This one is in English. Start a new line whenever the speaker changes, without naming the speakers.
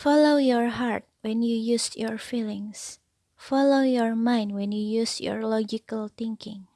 Follow your heart when you use your feelings. Follow your mind when you use your logical thinking.